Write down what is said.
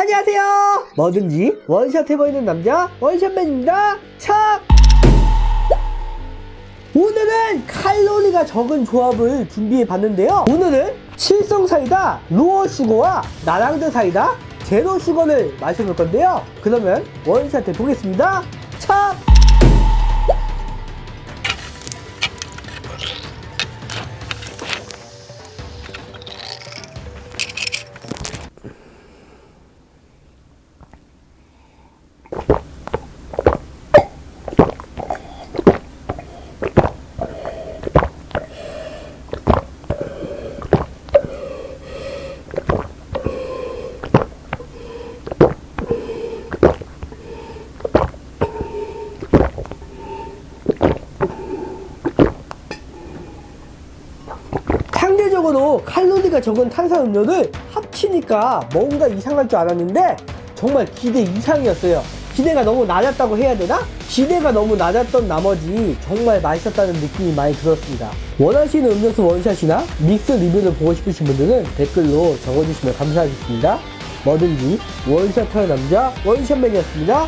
안녕하세요. 뭐든지 원샷 해보이는 남자 원샷맨입니다. 참 오늘은 칼로리가 적은 조합을 준비해 봤는데요. 오늘은 칠성 사이다 zero sugar와 나랑드 사이다 zero sugar를 마셔볼 건데요. 그러면 원샷 해보겠습니다. 참 상대적으로 칼로리가 적은 탄산음료를 합치니까 뭔가 이상할 줄 알았는데 정말 기대 이상이었어요. 기대가 너무 낮았다고 해야 되나? 기대가 너무 낮았던 나머지 정말 맛있었다는 느낌이 많이 들었습니다. 원하시는 음료수 원샷이나 믹스 리뷰를 보고 싶으신 분들은 댓글로 적어주시면 감사하겠습니다. 뭐든지 원샷 하는 남자 원샷맨이었습니다.